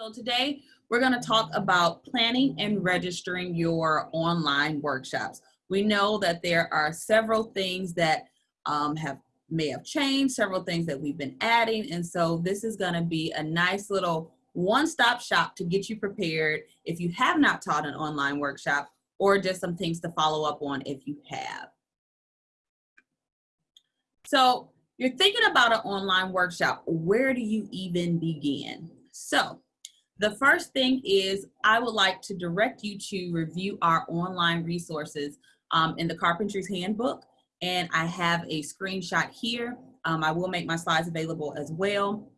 So today we're going to talk about planning and registering your online workshops. We know that there are several things that um, have may have changed, several things that we've been adding, and so this is going to be a nice little one-stop shop to get you prepared if you have not taught an online workshop or just some things to follow up on if you have. So you're thinking about an online workshop, where do you even begin? So the first thing is I would like to direct you to review our online resources um, in the Carpentries Handbook. And I have a screenshot here. Um, I will make my slides available as well.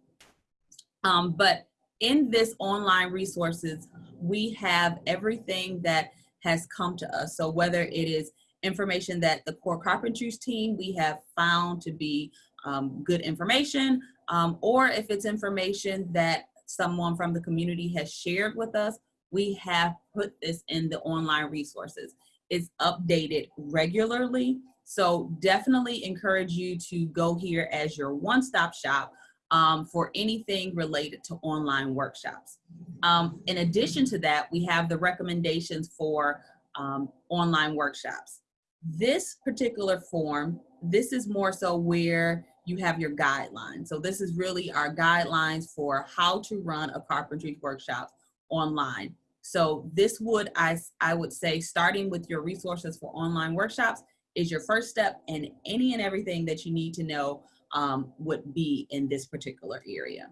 Um, but in this online resources, we have everything that has come to us. So whether it is information that the core carpentries team we have found to be um, good information, um, or if it's information that someone from the community has shared with us, we have put this in the online resources. It's updated regularly. So definitely encourage you to go here as your one-stop shop um, for anything related to online workshops. Um, in addition to that, we have the recommendations for um, online workshops. This particular form, this is more so where you have your guidelines. So this is really our guidelines for how to run a carpentry workshop online. So this would, I, I would say, starting with your resources for online workshops is your first step and any and everything that you need to know um, would be in this particular area.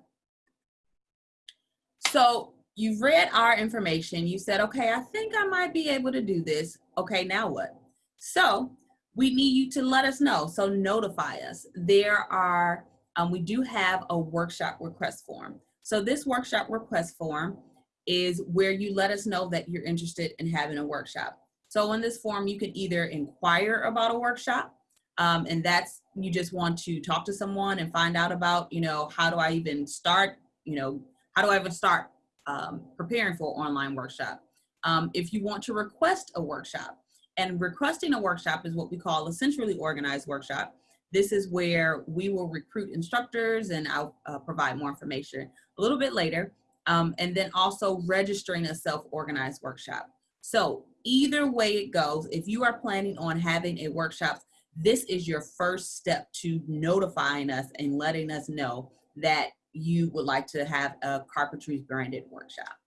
So you've read our information. You said, okay, I think I might be able to do this. Okay, now what? So we need you to let us know. So notify us. There are, um, we do have a workshop request form. So this workshop request form is where you let us know that you're interested in having a workshop. So in this form, you can either inquire about a workshop, um, and that's, you just want to talk to someone and find out about, you know, how do I even start, you know, how do I even start um, preparing for an online workshop? Um, if you want to request a workshop, and requesting a workshop is what we call a centrally organized workshop. This is where we will recruit instructors and I'll uh, provide more information a little bit later. Um, and then also registering a self-organized workshop. So either way it goes, if you are planning on having a workshop, this is your first step to notifying us and letting us know that you would like to have a carpentry branded workshop.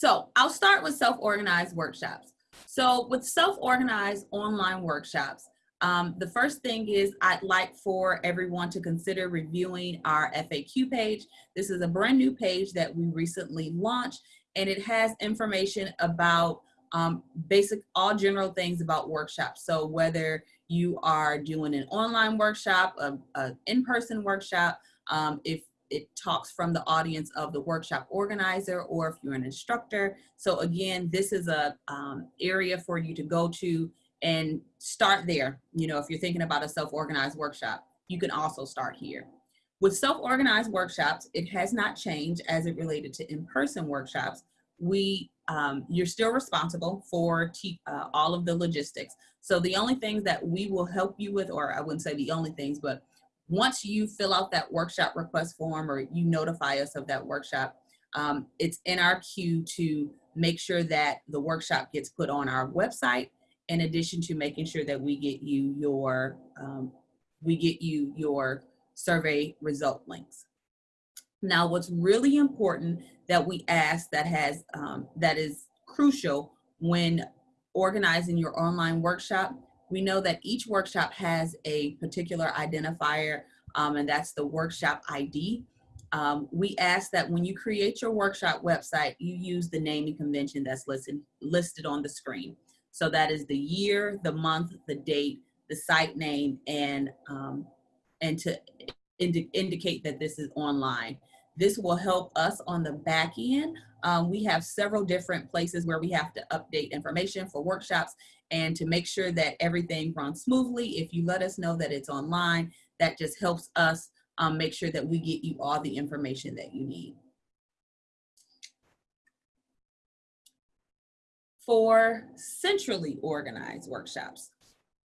So I'll start with self-organized workshops. So with self-organized online workshops, um, the first thing is I'd like for everyone to consider reviewing our FAQ page. This is a brand new page that we recently launched and it has information about um, basic, all general things about workshops. So whether you are doing an online workshop, an in-person workshop, um, if it talks from the audience of the workshop organizer or if you're an instructor. So again, this is a um, area for you to go to and start there. You know, if you're thinking about a self-organized workshop, you can also start here. With self-organized workshops, it has not changed as it related to in-person workshops. We, um, you're still responsible for uh, all of the logistics. So the only things that we will help you with, or I wouldn't say the only things, but once you fill out that workshop request form or you notify us of that workshop, um, it's in our queue to make sure that the workshop gets put on our website in addition to making sure that we get you your um, we get you your survey result links. Now, what's really important that we ask that has um, that is crucial when organizing your online workshop we know that each workshop has a particular identifier um, and that's the workshop ID. Um, we ask that when you create your workshop website, you use the naming convention that's listed, listed on the screen. So that is the year, the month, the date, the site name, and, um, and to indi indicate that this is online. This will help us on the back end. Um, we have several different places where we have to update information for workshops and to make sure that everything runs smoothly. If you let us know that it's online, that just helps us um, make sure that we get you all the information that you need. For centrally organized workshops,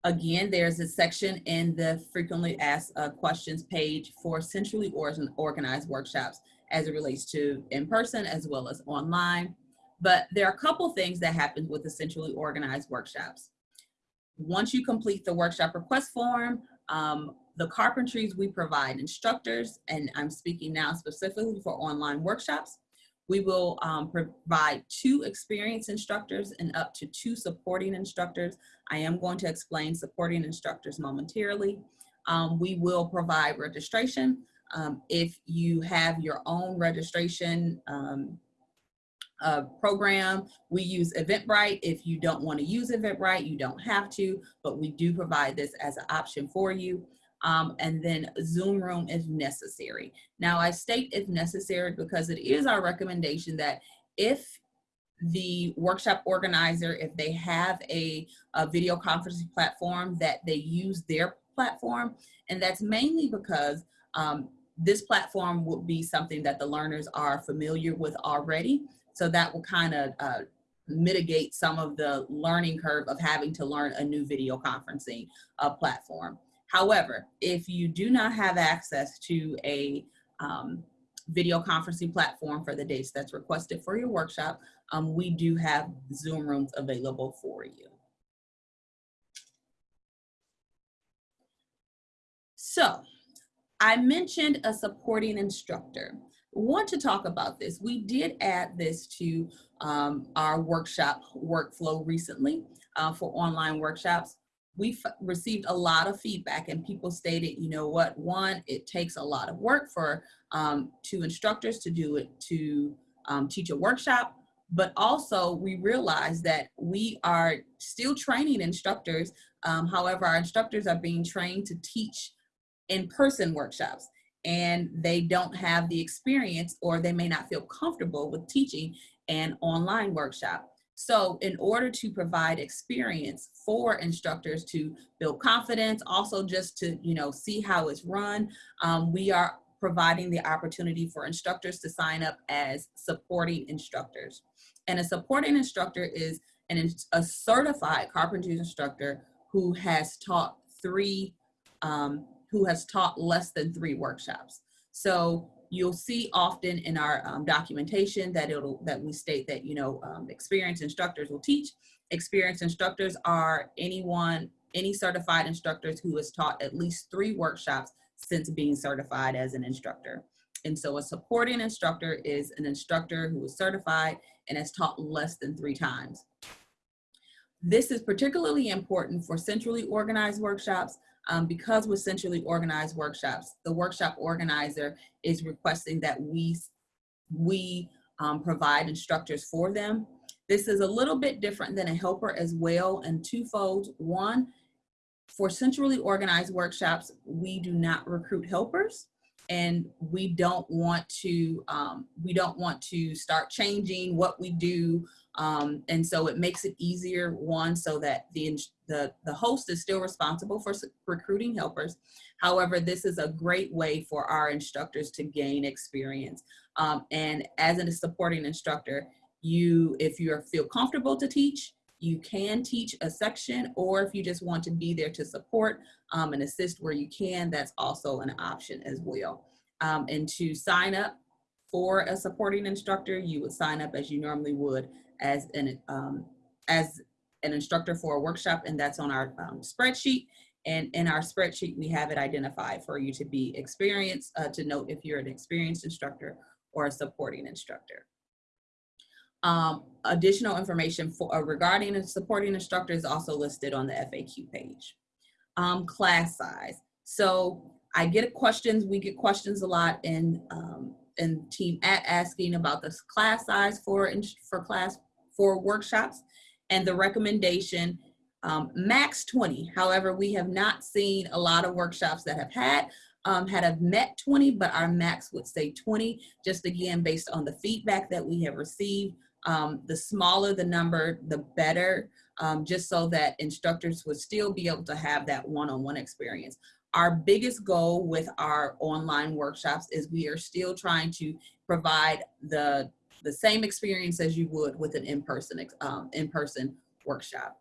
again, there's a section in the frequently asked uh, questions page for centrally organized workshops. as it relates to in-person as well as online. But there are a couple things that happen with essentially organized workshops. Once you complete the workshop request form, um, the carpentries we provide instructors, and I'm speaking now specifically for online workshops, we will um, provide two experienced instructors and up to two supporting instructors. I am going to explain supporting instructors momentarily. Um, we will provide registration. Um, if you have your own registration um, uh, program, we use Eventbrite. If you don't want to use Eventbrite, you don't have to, but we do provide this as an option for you um, and then Zoom room if necessary. Now I state if necessary because it is our recommendation that if the workshop organizer, if they have a, a video conferencing platform, that they use their platform. And that's mainly because um, this platform would be something that the learners are familiar with already. So that will kind of uh, mitigate some of the learning curve of having to learn a new video conferencing uh, platform. However, if you do not have access to a um, video conferencing platform for the dates that's requested for your workshop, um, we do have Zoom rooms available for you. So I mentioned a supporting instructor. Want to talk about this. We did add this to um, our workshop workflow recently uh, for online workshops we received a lot of feedback and people stated, you know what, one, it takes a lot of work for um, two instructors to do it, to um, teach a workshop, but also we realized that we are still training instructors. Um, however, our instructors are being trained to teach in-person workshops and they don't have the experience or they may not feel comfortable with teaching an online workshop. So in order to provide experience for instructors to build confidence, also just to, you know, see how it's run, um, we are providing the opportunity for instructors to sign up as supporting instructors. And a supporting instructor is an, a certified carpentry instructor who has taught three, um, who has taught less than three workshops. So you'll see often in our um, documentation that it'll that we state that you know um, experienced instructors will teach. Experienced instructors are anyone, any certified instructors who has taught at least three workshops since being certified as an instructor. And so a supporting instructor is an instructor who is certified and has taught less than three times. This is particularly important for centrally organized workshops um, because with centrally organized workshops, the workshop organizer is requesting that we, we um, provide instructors for them. This is a little bit different than a helper as well and twofold. One, for centrally organized workshops, we do not recruit helpers and we don't want to um, we don't want to start changing what we do um, and so it makes it easier one so that the, the the host is still responsible for recruiting helpers however this is a great way for our instructors to gain experience um, and as a supporting instructor you if you feel comfortable to teach you can teach a section or if you just want to be there to support um, and assist where you can, that's also an option as well. Um, and to sign up for a supporting instructor, you would sign up as you normally would as an, um, as an instructor for a workshop and that's on our um, spreadsheet. And in our spreadsheet, we have it identified for you to be experienced, uh, to note if you're an experienced instructor or a supporting instructor. Um, additional information for uh, regarding and supporting instructor is also listed on the FAQ page. Um, class size. So I get questions, we get questions a lot in, um, in team at asking about this class size for, for class, for workshops and the recommendation um, max 20. However, we have not seen a lot of workshops that have had um, had have met 20, but our max would say 20, just again, based on the feedback that we have received um, the smaller the number, the better, um, just so that instructors would still be able to have that one-on-one -on -one experience. Our biggest goal with our online workshops is we are still trying to provide the, the same experience as you would with an in-person um, in-person workshop.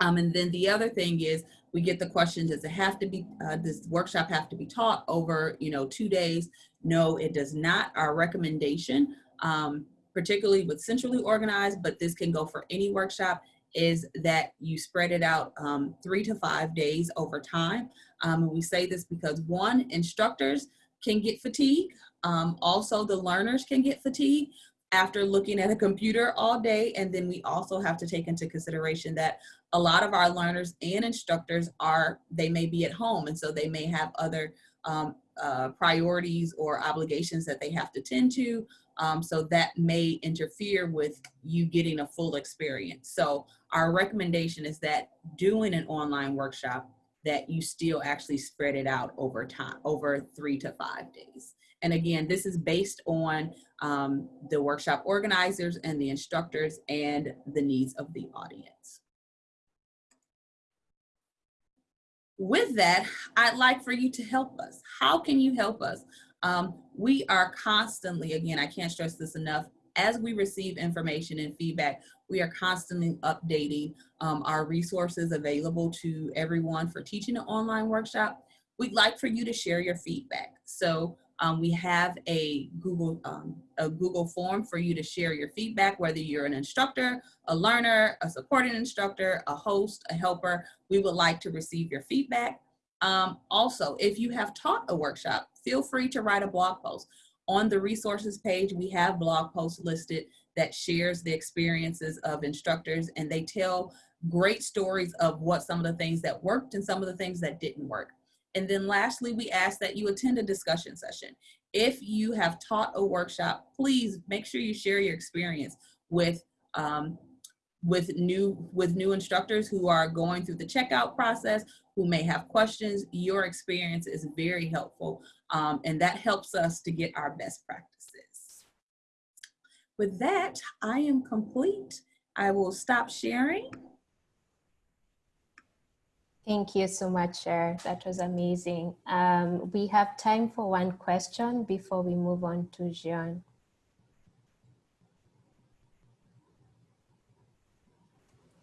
Um, and then the other thing is we get the question, does it have to be, uh, does workshop have to be taught over, you know, two days? No, it does not. Our recommendation, um, particularly with centrally organized, but this can go for any workshop, is that you spread it out um, three to five days over time. Um, we say this because one, instructors can get fatigue. Um, also, the learners can get fatigue after looking at a computer all day. And then we also have to take into consideration that a lot of our learners and instructors are, they may be at home. And so they may have other um, uh, priorities or obligations that they have to tend to. Um, so that may interfere with you getting a full experience. So our recommendation is that doing an online workshop that you still actually spread it out over time, over three to five days. And again, this is based on um, the workshop organizers and the instructors and the needs of the audience. With that, I'd like for you to help us. How can you help us? Um, we are constantly, again, I can't stress this enough, as we receive information and feedback, we are constantly updating um, our resources available to everyone for teaching an online workshop. We'd like for you to share your feedback. So um, we have a Google, um, a Google form for you to share your feedback, whether you're an instructor, a learner, a supporting instructor, a host, a helper. We would like to receive your feedback. Um, also, if you have taught a workshop, feel free to write a blog post. On the resources page, we have blog posts listed that shares the experiences of instructors and they tell great stories of what some of the things that worked and some of the things that didn't work. And then lastly, we ask that you attend a discussion session. If you have taught a workshop, please make sure you share your experience with um, with new with new instructors who are going through the checkout process, who may have questions. Your experience is very helpful, um, and that helps us to get our best practices. With that, I am complete. I will stop sharing. Thank you so much, Cher. That was amazing. Um, we have time for one question before we move on to Jean.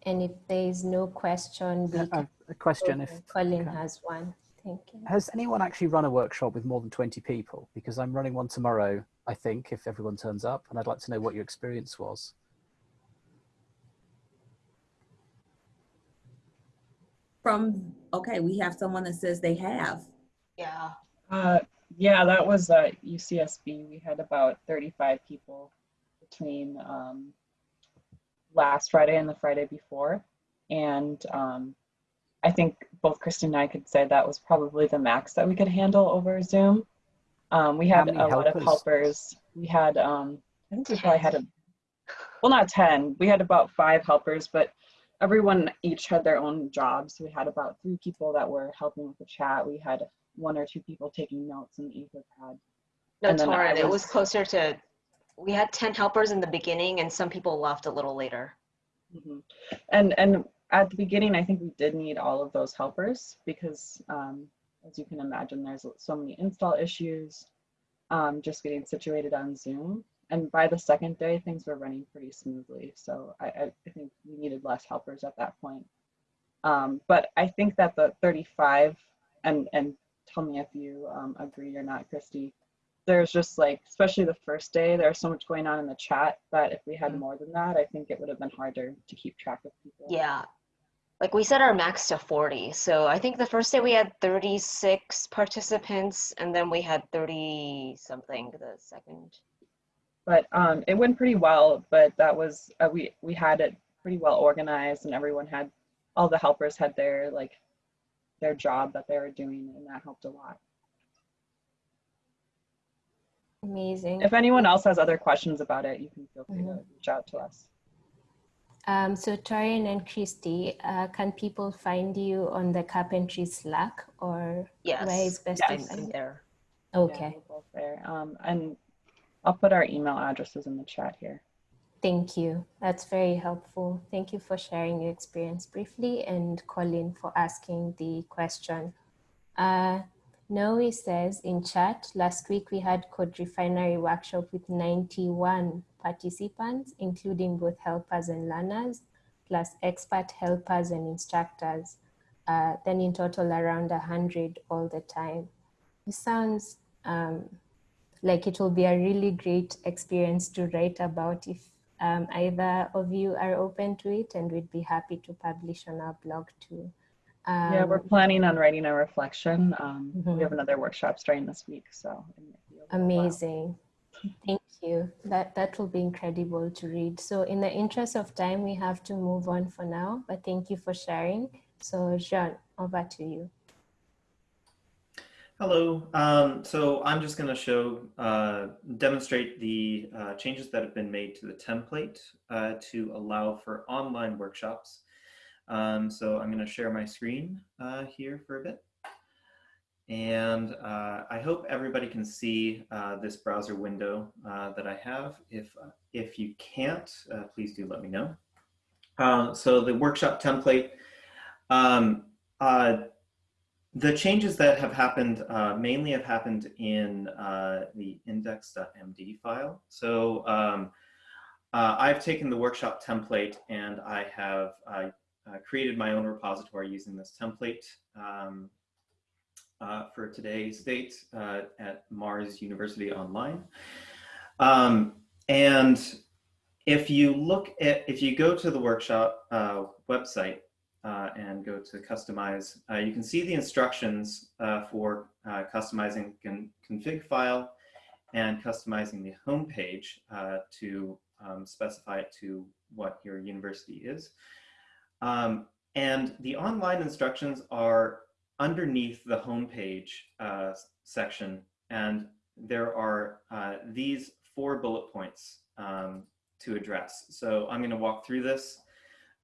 And if there is no question, we uh, a question if Colin has one. Thank you. Has anyone actually run a workshop with more than 20 people? Because I'm running one tomorrow, I think, if everyone turns up, and I'd like to know what your experience was. From, okay, we have someone that says they have. Yeah. Uh, yeah, that was uh, UCSB. We had about 35 people between um, last Friday and the Friday before. And um, I think both Kristen and I could say that was probably the max that we could handle over Zoom. Um, we had a helpers? lot of helpers. We had, um, I think we probably had a, well, not 10. We had about five helpers, but everyone each had their own jobs. We had about three people that were helping with the chat. We had one or two people taking notes in the Etherpad. No, Torin, it was closer to, we had 10 helpers in the beginning and some people left a little later. Mm -hmm. And and at the beginning, I think we did need all of those helpers because um, as you can imagine, there's so many install issues um, just getting situated on Zoom and by the second day, things were running pretty smoothly. So I, I think we needed less helpers at that point. Um, but I think that the 35, and, and tell me if you um, agree or not, Christy, there's just like, especially the first day, there's so much going on in the chat that if we had mm-hmm. more than that, I think it would have been harder to keep track of people. Yeah. Like we set our max to 40. So I think the first day we had 36 participants and then we had 30 something the second but um, it went pretty well. But that was uh, we we had it pretty well organized, and everyone had all the helpers had their like their job that they were doing, and that helped a lot. Amazing. If anyone else has other questions about it, you can feel free mm -hmm. to mm-hmm. reach out to us. Um, so Torin and Christy, uh, can people find you on the carpentry Slack or yes. where is best yes. to find there? Okay. Yeah, both there. Um, and I'll put our email addresses in the chat here. Thank you. That's very helpful. Thank you for sharing your experience briefly and Colin for asking the question. Uh, Noe says in chat, last week we had CodeRefinery workshop with 91 participants, including both helpers and learners. plus expert helpers and instructors, uh, then in total around 100 all the time. It sounds um, like it will be a really great experience to write about if um, either of you are open to it and we'd be happy to publish on our blog too. Yeah, we're Um, planning on writing a reflection. Um, Mhm. We have another workshop starting this week, so. it might be a little while. Amazing. Thank you. That that will be incredible to read. So in the interest of time, we have to move on for now, but thank you for sharing. So Jean, over to you. Hello. Um, so I'm just going to show, uh, demonstrate the uh, changes that have been made to the template uh, to allow for online workshops. Um, so I'm going to share my screen uh, here for a bit. And uh, I hope everybody can see uh, this browser window that I have. If, if you can't, please do let me know. Uh, so the workshop template, um, the changes that have happened uh, mainly have happened in uh, the index.md file. So um, uh, I've taken the workshop template and I have created my own repository using this template um, uh, for today's date uh, at Mars University Online. Um, and if you look at, if you go to the workshop uh, website, uh, and go to customize, uh, you can see the instructions uh, for uh, customizing con config file and customizing the home page uh, to um, specify it to what your university is. Um, and the online instructions are underneath the home page uh, section. And there are these four bullet points um, to address. So I'm gonna walk through this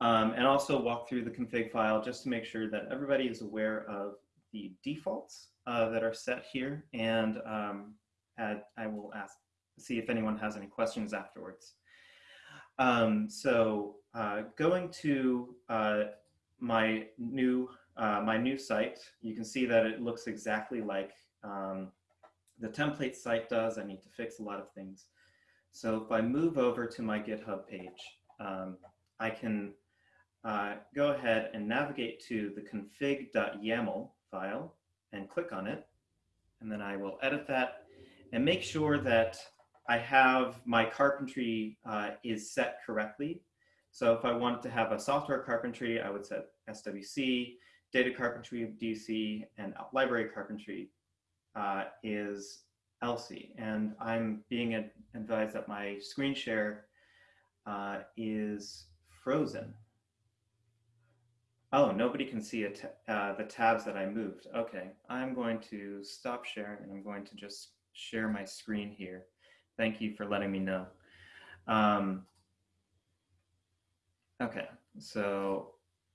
um, and also walk through the config file just to make sure that everybody is aware of the defaults uh, that are set here. And um, add, I will ask, see if anyone has any questions afterwards. Um, so uh, going to uh, my new uh, my new site, you can see that it looks exactly like um, the template site does. I need to fix a lot of things. So if I move over to my GitHub page, um, I can uh, go ahead and navigate to the config.yaml file and click on it. And then I will edit that and make sure that I have my carpentry uh, is set correctly. So if I wanted to have a software carpentry, I would set SWC, data carpentry DC, and library carpentry uh, is LC. And I'm being advised that my screen share uh, is frozen. Oh, nobody can see uh, the tabs that I moved. Okay, I'm going to stop sharing and I'm going to just share my screen here. Thank you for letting me know. Um, okay, so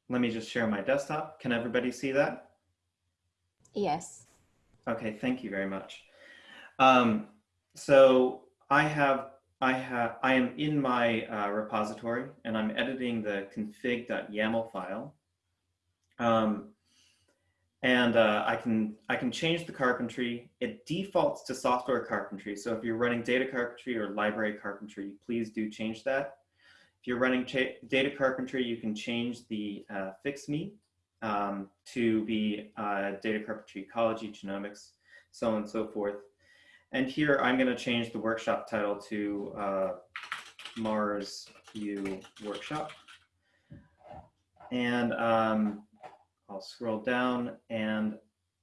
let me just share my desktop. Can everybody see that? Yes. Okay, thank you very much. Um, so I have, I have, I am in my uh, repository and I'm editing the config.yaml file. Um, and uh, I can I can change the carpentry. It defaults to software carpentry. So if you're running data carpentry or library carpentry, please do change that. If you're running data carpentry, you can change the uh, FIXME um, to be uh, data carpentry ecology, genomics, so on and so forth. And here I'm going to change the workshop title to uh, Mars U workshop. And um, I'll scroll down and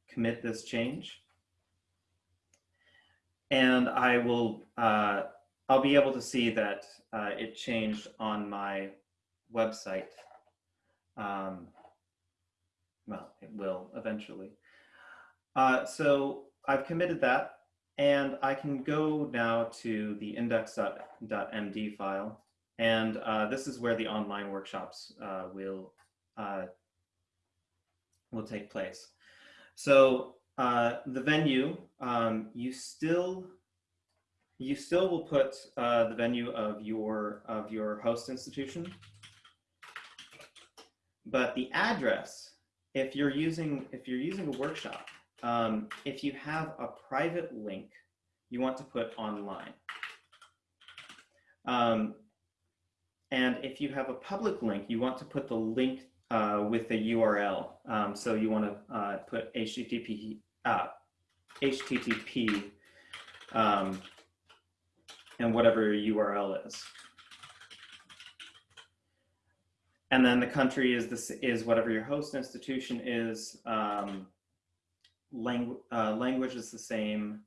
commit this change. And I will, uh, I'll be able to see that uh, it changed on my website. Um, well, it will eventually. Uh, so I've committed that and I can go now to the index.md file. And uh, this is where the online workshops uh, will uh, will take place. So uh, the venue, um, you still you still will put uh, the venue of your of your host institution, but the address, if you're using if you're using a workshop, um, if you have a private link, you want to put online. Um, and if you have a public link, you want to put the link uh, with the URL. Um, so you want to uh, put HTTP, uh, HTTP um, and whatever your URL is. And then the country is this is whatever your host institution is. Um, langu uh, language is the same,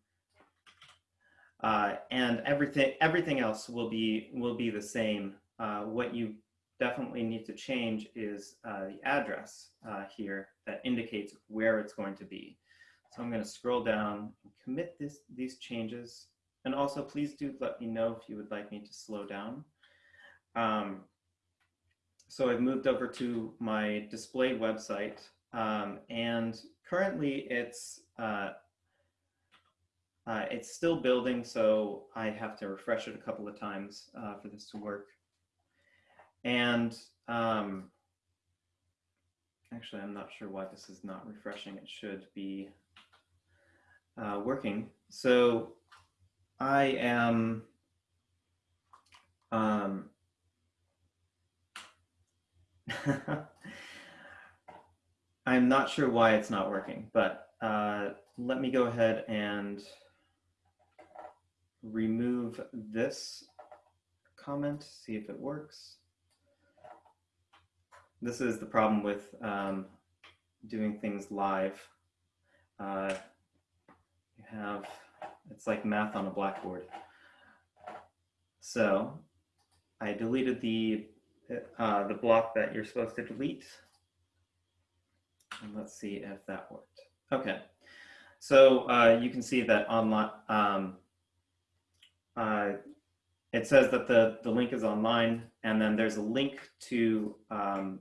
uh, and everything everything else will be will be the same. Uh, what you definitely need to change is uh, the address uh, here that indicates where it's going to be. So I'm going to scroll down and commit this these changes, and also please do let me know if you would like me to slow down. Um, so I've moved over to my display website um, and currently it's uh, uh, it's still building so I have to refresh it a couple of times uh, for this to work and um, actually I'm not sure why this is not refreshing it should be uh, working so I am um, I'm not sure why it's not working, but uh, let me go ahead and remove this comment, see if it works. This is the problem with um, doing things live. Uh, you have, it's like math on a blackboard. So I deleted the uh, the block that you're supposed to delete. And let's see if that worked. Okay, so uh, you can see that online, um, uh, it says that the, the link is online and then there's a link to um,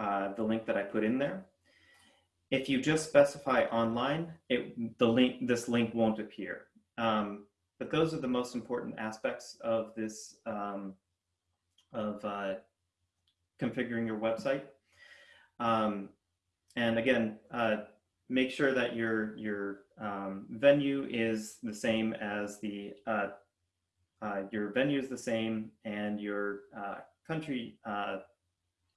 uh, the link that I put in there. If you just specify online, it, the link, this link won't appear. Um, but those are the most important aspects of this um, of uh, configuring your website. Um, and again, uh, make sure that your, your um, venue is the same as the, uh, uh your venue is the same and your uh, country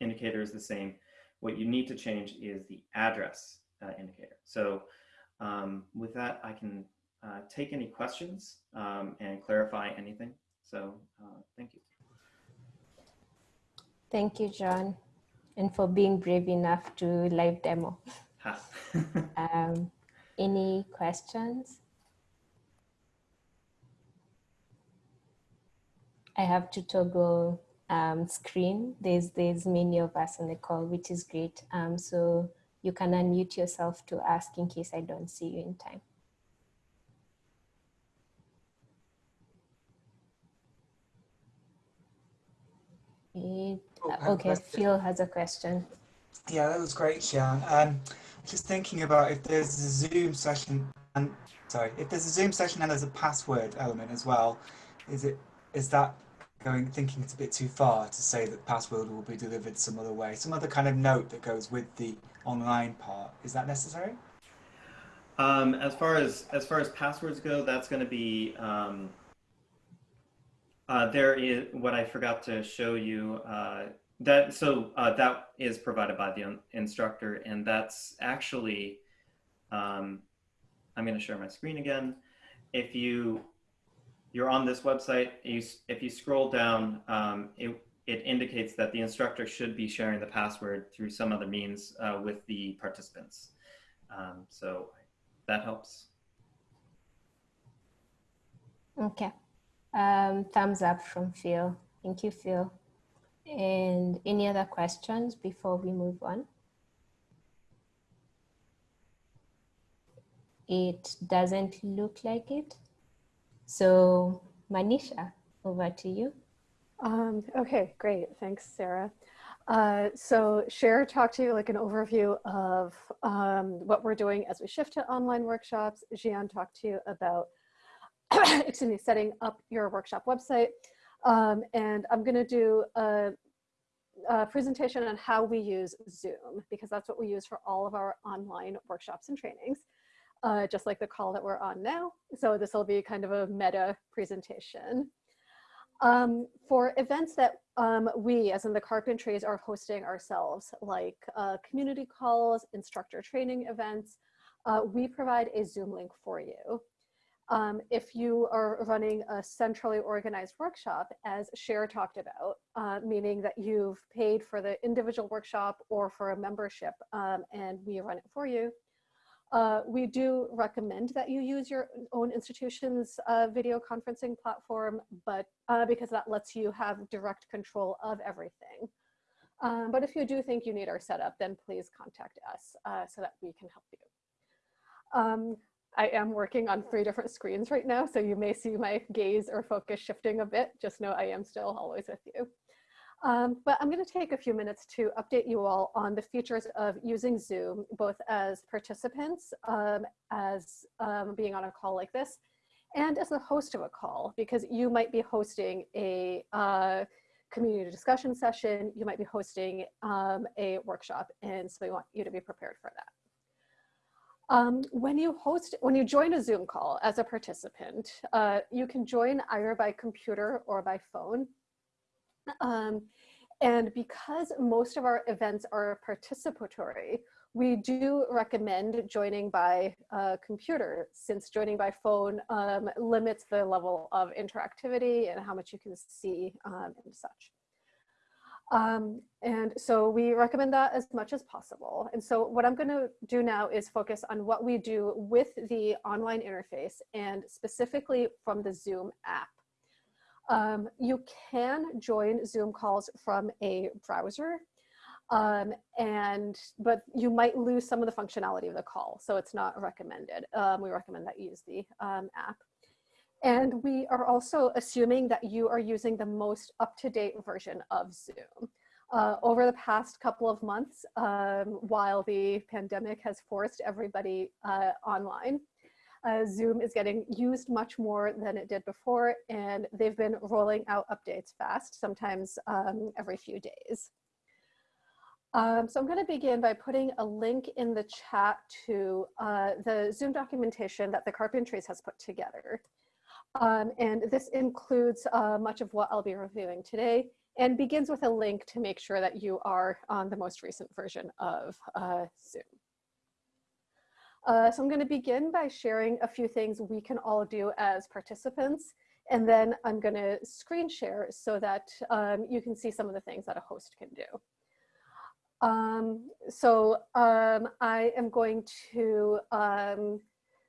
indicator is the same. What you need to change is the address indicator. So um, with that, I can take any questions um, and clarify anything. So thank you. Thank you, John, and for being brave enough to live demo. um, any questions? I have to toggle um, screen. There's, there's many of us on the call, which is great. Um, so you can unmute yourself to ask in case I don't see you in time. It, oh, okay, Phil has a question. Yeah, that was great, Xian. Um, just thinking about if there's a Zoom session and sorry, if there's a Zoom session and there's a password element as well, is it is that going thinking it's a bit too far to say that password will be delivered some other way, some other kind of note that goes with the online part? Is that necessary? Um, as far as as far as passwords go, that's going to be um, uh, there is what I forgot to show you. Uh, that so uh, that is provided by the instructor, and that's actually. Um, I'm going to share my screen again. If you you're on this website, you, if you scroll down, um, it it indicates that the instructor should be sharing the password through some other means uh, with the participants. Um, so that helps. Okay. Um, thumbs up from Phil. Thank you, Phil. And any other questions before we move on? It doesn't look like it. So Manisha, over to you. Um, okay, great. Thanks, Sarah. Uh, so Cher talked to you like an overview of um, what we're doing as we shift to online workshops. Jian talked to you about excuse me, setting up your workshop website. Um, and I'm gonna do a, a, presentation on how we use Zoom because that's what we use for all of our online workshops and trainings, uh, just like the call that we're on now. So this will be kind of a meta presentation. Um, for events that um, we, as in the Carpentries, are hosting ourselves, like uh, community calls, instructor training events, uh, we provide a Zoom link for you. Um, if you are running a centrally organized workshop, as Cher talked about, uh, meaning that you've paid for the individual workshop or for a membership um, and we run it for you, uh, we do recommend that you use your own institution's uh, video conferencing platform, but uh, because that lets you have direct control of everything. Um, but if you do think you need our setup, then please contact us uh, so that we can help you. Um, I am working on three different screens right now, so you may see my gaze or focus shifting a bit. Just know I am still always with you. Um, but I'm going to take a few minutes to update you all on the features of using Zoom, both as participants, um, as um, being on a call like this, and as the host of a call, because you might be hosting a uh, community discussion session, you might be hosting um, a workshop, and so we want you to be prepared for that. Um, when you host, when you join a Zoom call as a participant, uh, you can join either by computer or by phone. Um, and because most of our events are participatory, we do recommend joining by uh, computer since joining by phone um, limits the level of interactivity and how much you can see um, and such. Um, and so we recommend that as much as possible. And so what I'm gonna do now is focus on what we do with the online interface and specifically from the Zoom app. Um, you can join Zoom calls from a browser, um, and but you might lose some of the functionality of the call, so it's not recommended. Um, we recommend that you use the um, app. And we are also assuming that you are using the most up-to-date version of Zoom. Uh, over the past couple of months, um, while the pandemic has forced everybody uh, online, uh, Zoom is getting used much more than it did before, and they've been rolling out updates fast, sometimes um, every few days. Um, so I'm going to begin by putting a link in the chat to uh, the Zoom documentation that the Carpentries has put together. Um, and this includes uh, much of what I'll be reviewing today and begins with a link to make sure that you are on the most recent version of uh, Zoom. Uh, so I'm going to begin by sharing a few things we can all do as participants, and then I'm going to screen share so that um, you can see some of the things that a host can do. Um, so um, I am going to um,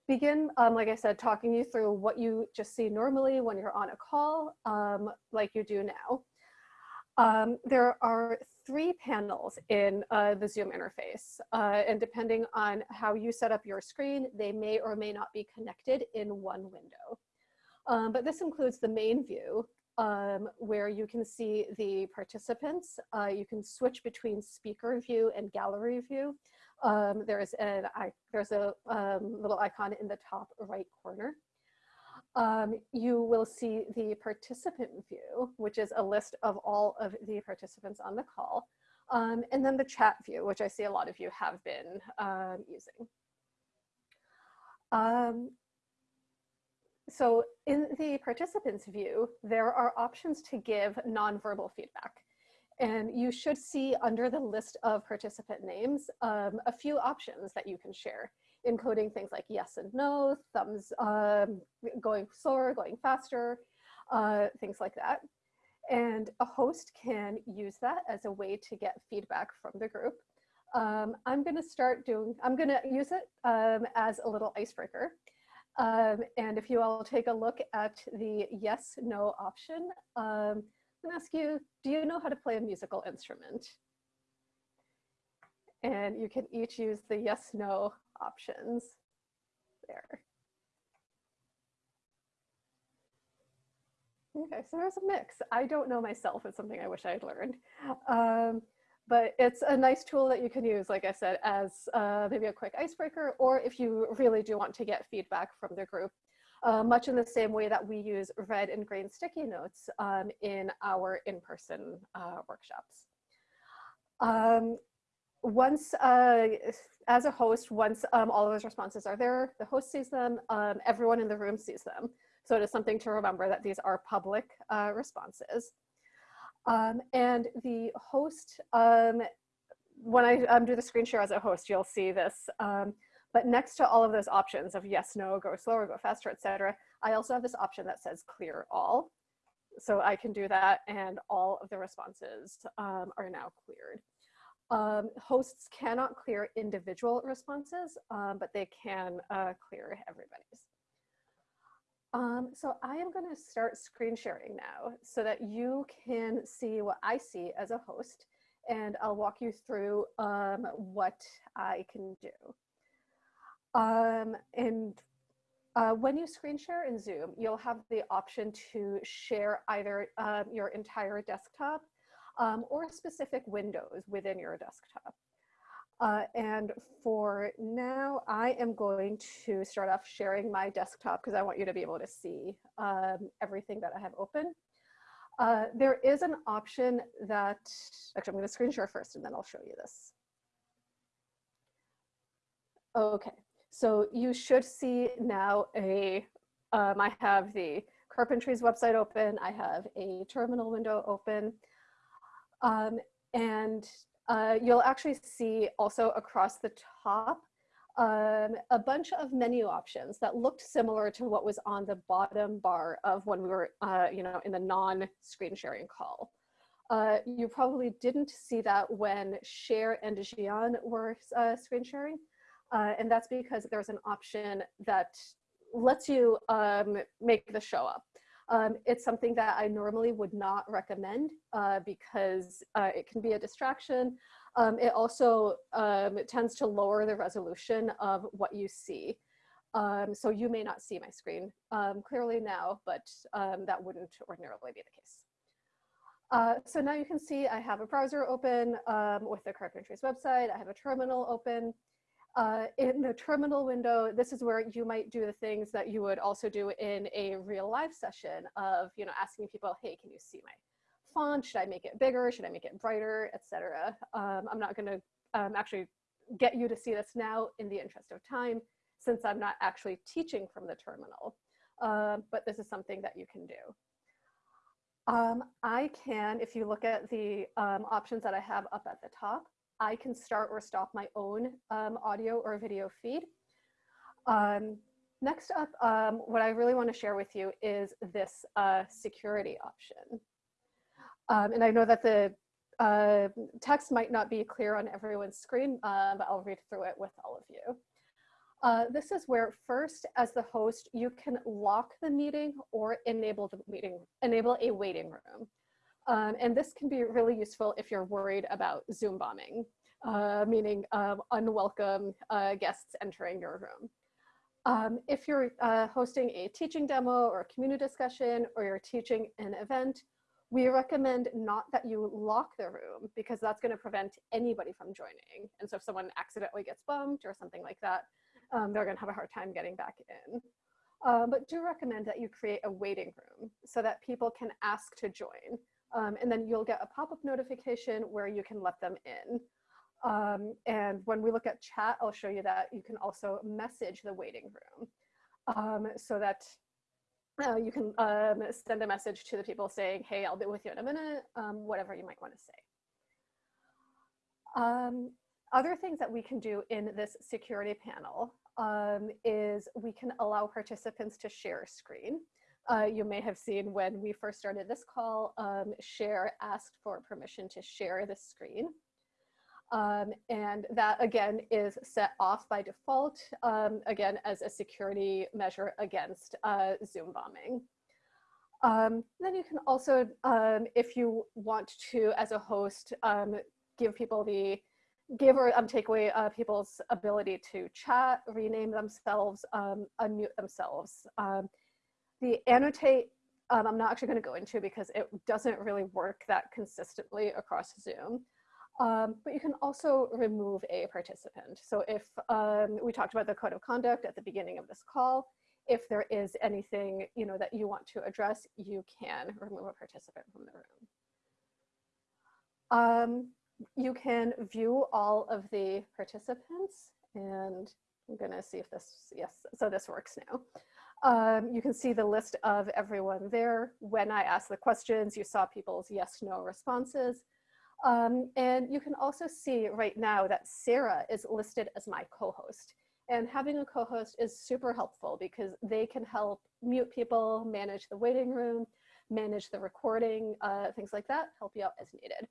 begin, um, like I said, talking you through what you just see normally when you're on a call, um, like you do now. Um, there are three panels in uh, the Zoom interface, uh, and depending on how you set up your screen, they may or may not be connected in one window. Um, but this includes the main view, um, where you can see the participants. Uh, you can switch between speaker view and gallery view. Um, there's, an, there's a um, little icon in the top right corner. Um, you will see the participant view, which is a list of all of the participants on the call. Um, and then the chat view, which I see a lot of you have been um, using. Um, so in the participants view, there are options to give nonverbal feedback. And you should see under the list of participant names um, a few options that you can share, including things like yes and no, thumbs um, going slower, going faster, uh, things like that. And a host can use that as a way to get feedback from the group. Um, I'm going to start doing, I'm going to use it um, as a little icebreaker. Um, and if you all take a look at the yes, no option, um, and ask you, do you know how to play a musical instrument? And you can each use the yes, no options there. Okay, so there's a mix. I don't know myself. It's something I wish I had learned. Um, but it's a nice tool that you can use, like I said, as uh, maybe a quick icebreaker, or if you really do want to get feedback from the group, uh, much in the same way that we use red and green sticky notes um, in our in-person uh, workshops. Um, once, uh, as a host, once um, all of those responses are there, the host sees them, um, everyone in the room sees them. So it is something to remember that these are public uh, responses. Um, and the host, um, when I um, do the screen share as a host, you'll see this. Um, but next to all of those options of yes, no, go slower, go faster, etc., I also have this option that says clear all. So I can do that and all of the responses are now cleared. Um, hosts cannot clear individual responses, um, but they can uh, clear everybody's. Um, so I am going to start screen sharing now so that you can see what I see as a host and I'll walk you through um, what I can do. Um, and uh, when you screen share in Zoom, you'll have the option to share either um, your entire desktop um, or specific windows within your desktop. Uh, and for now, I am going to start off sharing my desktop because I want you to be able to see um, everything that I have open. Uh, there is an option that, actually I'm going to screen share first and then I'll show you this. Okay, so you should see now a, um, I have the Carpentries website open, I have a terminal window open, um, and uh, you'll actually see also across the top um, a bunch of menu options that looked similar to what was on the bottom bar of when we were, uh, you know, in the non-screen sharing call. Uh, you probably didn't see that when Cher and Jian were uh, screen sharing, uh, and that's because there's an option that lets you um, make the show up. Um, it's something that I normally would not recommend uh, because uh, it can be a distraction. Um, it also um, it tends to lower the resolution of what you see. Um, so you may not see my screen um, clearly now, but um, that wouldn't ordinarily be the case. Uh, so now you can see I have a browser open with the Carpentries website. I have a terminal open. Uh, in the terminal window, this is where you might do the things that you would also do in a real live session of, you know, asking people, hey, can you see my font? Should I make it bigger? Should I make it brighter, etc. Um, I'm not going to um, actually get you to see this now in the interest of time, since I'm not actually teaching from the terminal. Uh, but this is something that you can do. Um, I can, if you look at the um, options that I have up at the top, I can start or stop my own um, audio or video feed. Um, next up, um, what I really want to share with you is this uh, security option. Um, and I know that the uh, text might not be clear on everyone's screen, uh, but I'll read through it with all of you. Uh, this is where first, as the host, you can lock the meeting or enable the meeting, enable a waiting room. Um, and this can be really useful if you're worried about Zoom bombing, uh, meaning um, unwelcome uh, guests entering your room. Um, if you're uh, hosting a teaching demo or a community discussion or you're teaching an event, we recommend not that you lock the room because that's going to prevent anybody from joining. And so if someone accidentally gets bumped or something like that, um, they're going to have a hard time getting back in. Uh, but do recommend that you create a waiting room so that people can ask to join. Um, and then you'll get a pop-up notification where you can let them in. Um, and when we look at chat, I'll show you that you can also message the waiting room um, so that uh, you can um, send a message to the people saying, hey, I'll be with you in a minute, um, whatever you might want to say. Um, other things that we can do in this security panel is we can allow participants to share a screen. Uh, you may have seen when we first started this call, um, Cher asked for permission to share the screen. Um, and that again is set off by default, um, again, as a security measure against uh, Zoom bombing. Um, then you can also, um, if you want to, as a host, um, give people the, give or take away uh, people's ability to chat, rename themselves, unmute themselves the annotate, um, I'm not actually going to go into because it doesn't really work that consistently across Zoom. Um, but you can also remove a participant. So if um, we talked about the code of conduct at the beginning of this call, if there is anything you know that you want to address, you can remove a participant from the room. Um, you can view all of the participants and I'm gonna see if this, yes, so this works now. Um, you can see the list of everyone there. When I asked the questions, you saw people's yes, no responses. Um, and you can also see right now that Sarah is listed as my co-host. And having a co-host is super helpful because they can help mute people, manage the waiting room, manage the recording, uh, things like that, help you out as needed.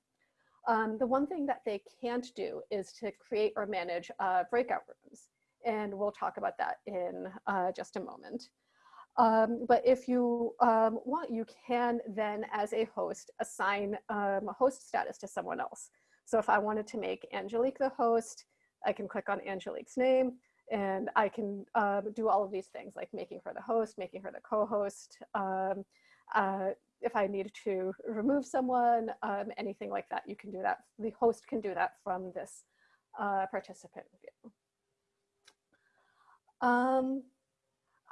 Um, the one thing that they can't do is to create or manage uh, breakout rooms. And we'll talk about that in uh, just a moment. Um, but if you um, want, you can then, as a host, assign um, a host status to someone else. So if I wanted to make Angelique the host, I can click on Angelique's name and I can uh, do all of these things like making her the host, making her the co-host. Um, uh, if I need to remove someone, um, anything like that, you can do that. The host can do that from this uh, participant view.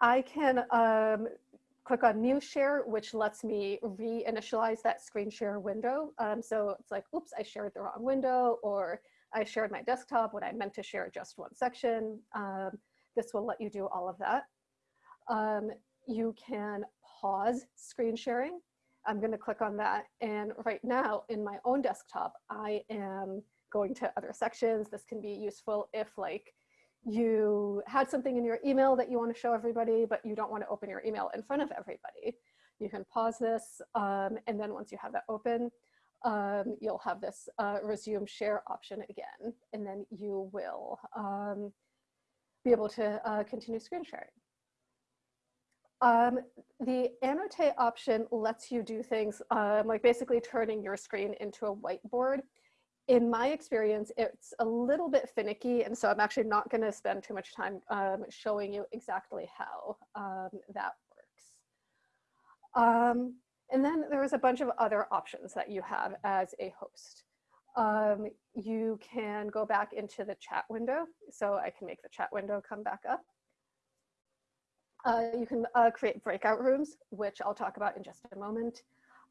I can um, click on new share, which lets me reinitialize that screen share window. Um, so it's like, oops, I shared the wrong window, or I shared my desktop when I meant to share just one section. Um, this will let you do all of that. Um, you can pause screen sharing. I'm going to click on that. And right now in my own desktop, I am going to other sections. This can be useful if like you had something in your email that you want to show everybody, but you don't want to open your email in front of everybody. You can pause this. Um, and then once you have that open, um, you'll have this uh, resume share option again, and then you will um, be able to uh, continue screen sharing. Um, the annotate option lets you do things um, like basically turning your screen into a whiteboard. In my experience, it's a little bit finicky, and so I'm actually not going to spend too much time um, showing you exactly how um, that works. Um, and then there's a bunch of other options that you have as a host. Um, you can go back into the chat window. So I can make the chat window come back up. Uh, you can uh, create breakout rooms, which I'll talk about in just a moment.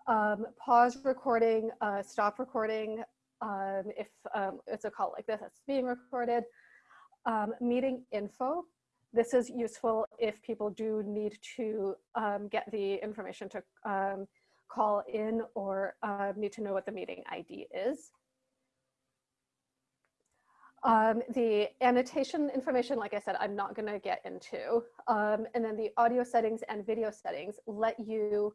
Um, pause recording, uh, stop recording. Um, if um, it's a call like this that's being recorded. Um, meeting info. This is useful if people do need to um, get the information to um, call in or need to know what the meeting ID is. Um, the annotation information, like I said, I'm not going to get into. Um, and then the audio settings and video settings let you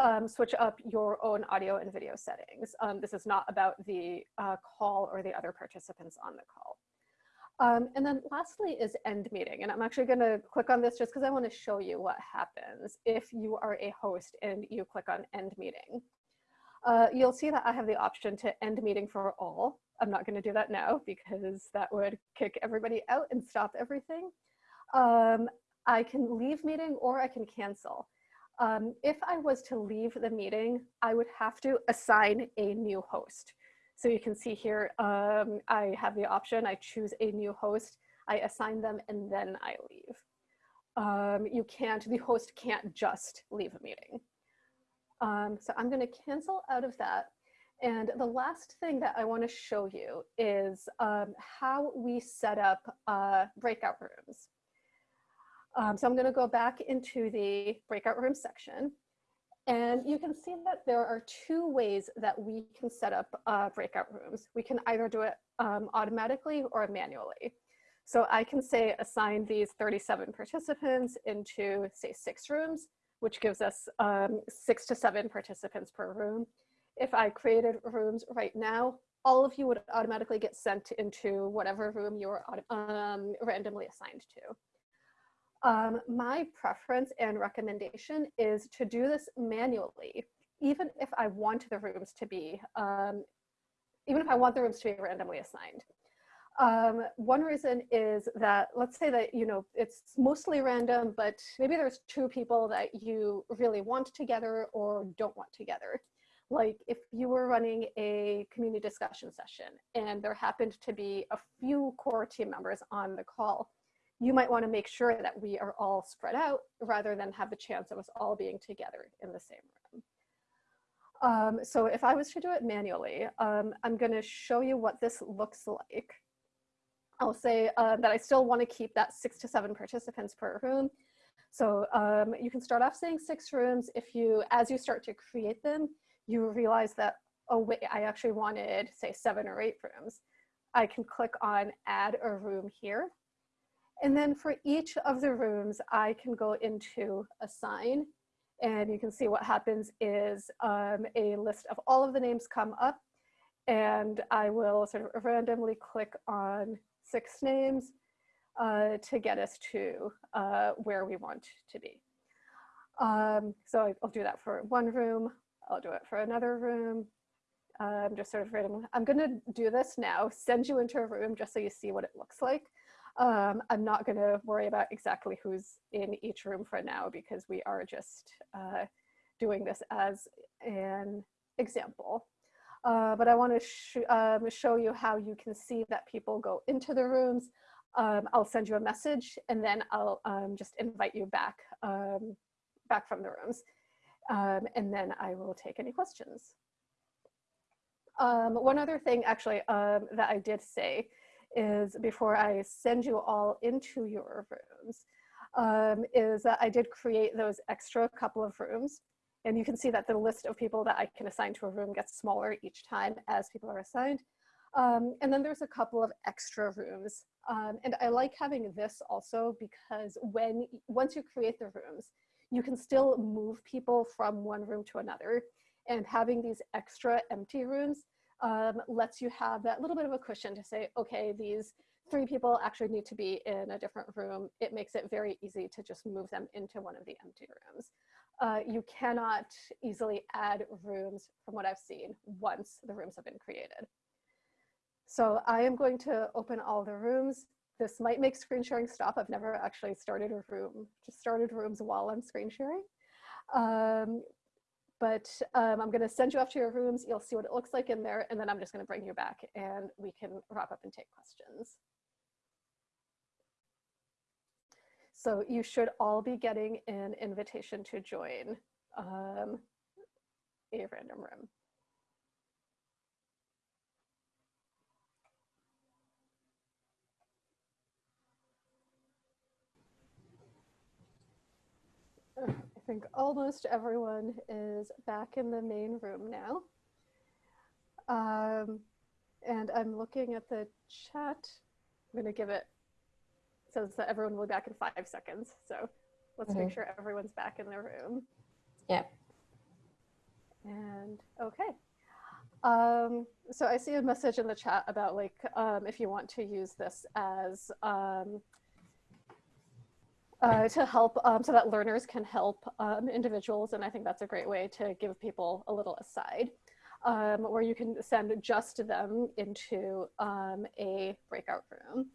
um, switch up your own audio and video settings. Um, this is not about the uh, call or the other participants on the call. Um, and then lastly is end meeting. And I'm actually going to click on this just because I want to show you what happens if you are a host and you click on end meeting. Uh, you'll see that I have the option to end meeting for all. I'm not going to do that now because that would kick everybody out and stop everything. Um, I can leave meeting or I can cancel. Um, if I was to leave the meeting, I would have to assign a new host. So you can see here, um, I have the option, I choose a new host, I assign them, and then I leave. Um, you can't, the host can't just leave a meeting. Um, so I'm gonna cancel out of that and the last thing that I want to show you is um, how we set up uh, breakout rooms. Um, so I'm going to go back into the breakout room section. And you can see that there are two ways that we can set up uh, breakout rooms. We can either do it um, automatically or manually. So I can say assign these 37 participants into say six rooms, which gives us um, six to seven participants per room if I created rooms right now, all of you would automatically get sent into whatever room you were um, randomly assigned to. Um, my preference and recommendation is to do this manually, even if I want the rooms to be, um, even if I want the rooms to be randomly assigned. Um, one reason is that, let's say that, you know, it's mostly random, but maybe there's two people that you really want together or don't want together like if you were running a community discussion session and there happened to be a few core team members on the call, you might want to make sure that we are all spread out rather than have the chance of us all being together in the same room. Um, so if I was to do it manually, um, I'm going to show you what this looks like. I'll say uh, that I still want to keep that six to seven participants per room. So um, you can start off saying six rooms. If you, as you start to create them, you realize that, oh wait, I actually wanted say seven or eight rooms. I can click on add a room here. And then for each of the rooms, I can go into assign and you can see what happens is um, a list of all of the names come up and I will sort of randomly click on six names uh, to get us to uh, where we want to be. Um, so I'll do that for one room. I'll do it for another room. I'm um, just sort of random. I'm going to do this now, send you into a room just so you see what it looks like. Um, I'm not going to worry about exactly who's in each room for now because we are just uh, doing this as an example. Uh, but I want to sh um, show you how you can see that people go into the rooms. Um, I'll send you a message and then I'll um, just invite you back, um, back from the rooms. Um, and then I will take any questions. One other thing actually that I did say is before I send you all into your rooms, um, is that I did create those extra couple of rooms. And you can see that the list of people that I can assign to a room gets smaller each time as people are assigned. Um, and then there's a couple of extra rooms. Um, and I like having this also because when once you create the rooms, you can still move people from one room to another and having these extra empty rooms um, lets you have that little bit of a cushion to say, okay, these three people actually need to be in a different room. It makes it very easy to just move them into one of the empty rooms. Uh, you cannot easily add rooms from what I've seen once the rooms have been created. So I am going to open all the rooms. This might make screen sharing stop. I've never actually started a room, just started rooms while I'm screen sharing. Um, but um, I'm gonna send you off to your rooms. You'll see what it looks like in there, and then I'm just gonna bring you back and we can wrap up and take questions. So you should all be getting an invitation to join um, a random room. Think almost everyone is back in the main room now. Um, and I'm looking at the chat. I'm going to give it, says that everyone will be back in five seconds. So let's mm -hmm. make sure everyone's back in their room. Yeah. And okay. Um, so I see a message in the chat about like, um, if you want to use this as um, uh, to help um, so that learners can help um, individuals. And I think that's a great way to give people a little aside um, where you can send just them into um, a breakout room.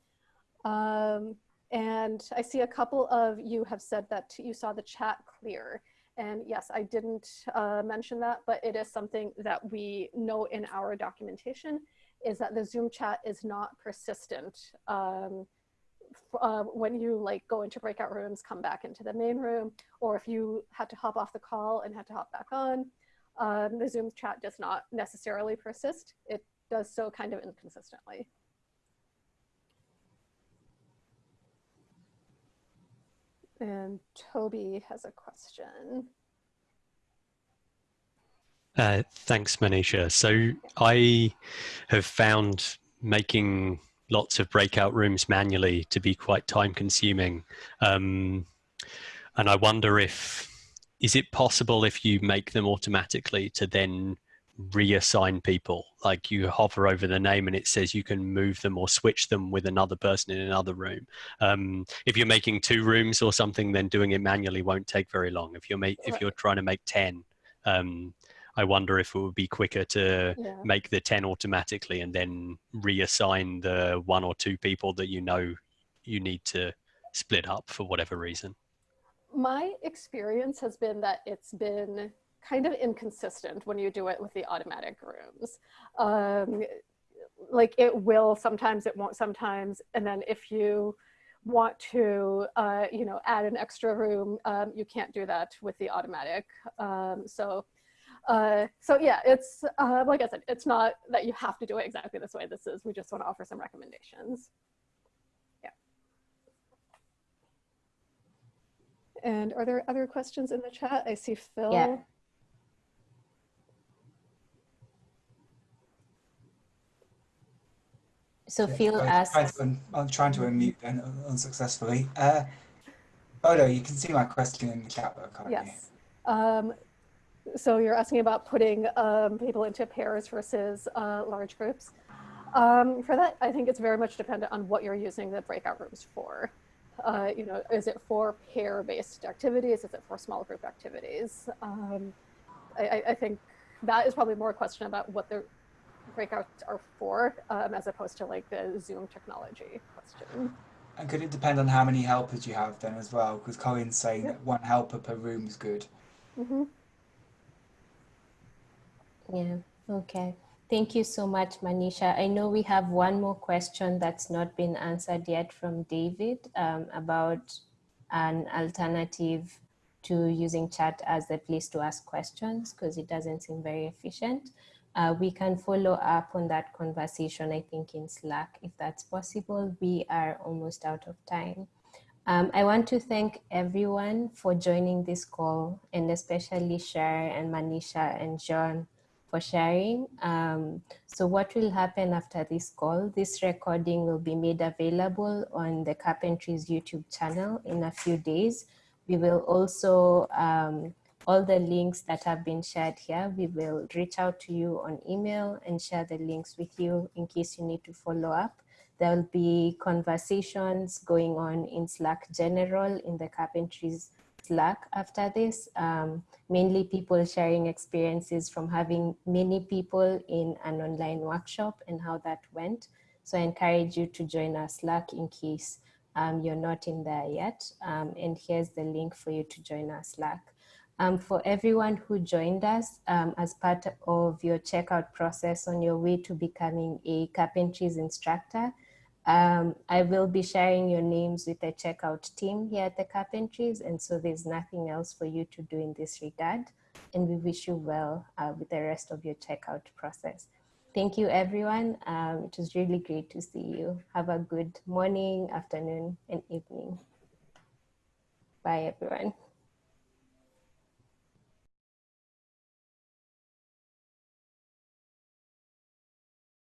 Um, and I see a couple of you have said that you saw the chat clear. And yes, I didn't uh, mention that, but it is something that we know in our documentation is that the Zoom chat is not persistent. Uh, when you like go into breakout rooms, come back into the main room, or if you had to hop off the call and had to hop back on, um, the Zoom chat does not necessarily persist. It does so kind of inconsistently. And Toby has a question. Uh, thanks, Manisha. So I have found making lots of breakout rooms manually to be quite time consuming. Um, and I wonder if, is it possible if you make them automatically to then reassign people? Like you hover over the name and it says you can move them or switch them with another person in another room. Um, if you're making two rooms or something, then doing it manually won't take very long. If you're, make, if you're trying to make 10, um, I wonder if it would be quicker to yeah. make the 10 automatically and then reassign the one or two people that you know you need to split up for whatever reason. My experience has been that it's been kind of inconsistent when you do it with the automatic rooms. Um, like it will sometimes, it won't sometimes. And then if you want to, uh, you know, add an extra room, um, you can't do that with the automatic. Um, so uh, so yeah, it's uh, like I said, it's not that you have to do it exactly this way. This is, we just want to offer some recommendations. Yeah. And are there other questions in the chat? I see Phil. Yeah. So yeah, Phil asks. I'm trying to unmute then unsuccessfully. Uh, no, you can see my question in the chat, though, can't yes. you? Um, so you're asking about putting um, people into pairs versus uh, large groups. Um, for that, I think it's very much dependent on what you're using the breakout rooms for. Uh, you know, is it for pair-based activities? Is it for small group activities? Um, I, I- I think that is probably more a question about what the breakouts are for, um, as opposed to like the Zoom technology question. And could it depend on how many helpers you have then as well? Because Colin's saying that one helper per room is good. hmm yeah, okay. Thank you so much, Manisha. I know we have one more question that's not been answered yet from David um, about an alternative to using chat as a place to ask questions because it doesn't seem very efficient. Uh, we can follow up on that conversation, I think, in Slack if that's possible. We are almost out of time. Um, I want to thank everyone for joining this call and especially Cher and Manisha and John for sharing. Um, so what will happen after this call, this recording will be made available on the Carpentries YouTube channel in a few days. We will also, um, all the links that have been shared here, we will reach out to you on email and share the links with you in case you need to follow up. There will be conversations going on in Slack general in the Carpentries Slack after this, um, mainly people sharing experiences from having many people in an online workshop and how that went. So I encourage you to join our Slack in case um, you're not in there yet. Um, and here's the link for you to join our Slack. Um, for everyone who joined us um, as part of your checkout process on your way to becoming a carpentries instructor, um, I will be sharing your names with the checkout team here at the Carpentries, and so there's nothing else for you to do in this regard. And we wish you well uh, with the rest of your checkout process. Thank you, everyone. Um, it was really great to see you. Have a good morning, afternoon, and evening. Bye, everyone.